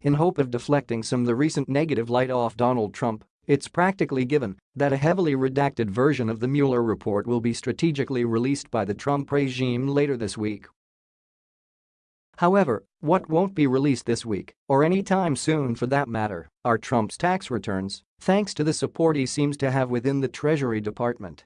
In hope of deflecting some of the recent negative light off Donald Trump, it's practically given that a heavily redacted version of the Mueller report will be strategically released by the Trump regime later this week. However, what won't be released this week, or any time soon for that matter, are Trump's tax returns, thanks to the support he seems to have within the Treasury Department.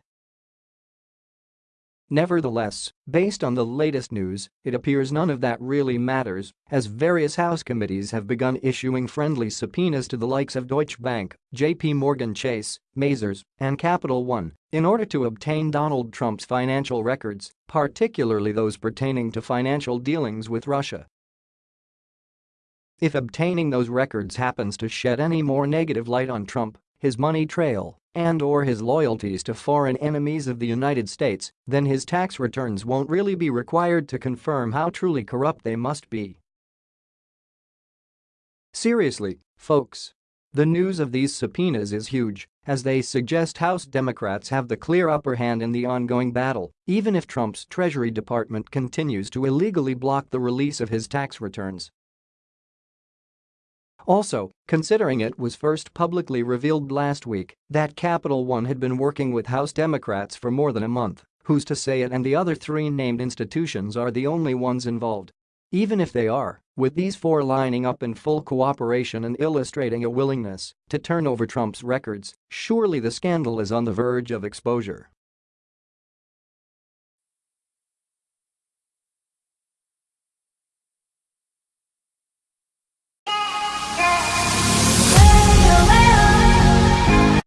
Nevertheless, based on the latest news, it appears none of that really matters, as various House committees have begun issuing friendly subpoenas to the likes of Deutsche Bank, JP Morgan Chase, Mazars, and Capital One in order to obtain Donald Trump's financial records, particularly those pertaining to financial dealings with Russia. If obtaining those records happens to shed any more negative light on Trump, his money trail, and or his loyalties to foreign enemies of the United States, then his tax returns won't really be required to confirm how truly corrupt they must be. Seriously, folks. The news of these subpoenas is huge, as they suggest House Democrats have the clear upper hand in the ongoing battle, even if Trump's Treasury Department continues to illegally block the release of his tax returns. Also, considering it was first publicly revealed last week that Capital One had been working with House Democrats for more than a month, who's to say it and the other three named institutions are the only ones involved? Even if they are, with these four lining up in full cooperation and illustrating a willingness to turn over Trump's records, surely the scandal is on the verge of exposure.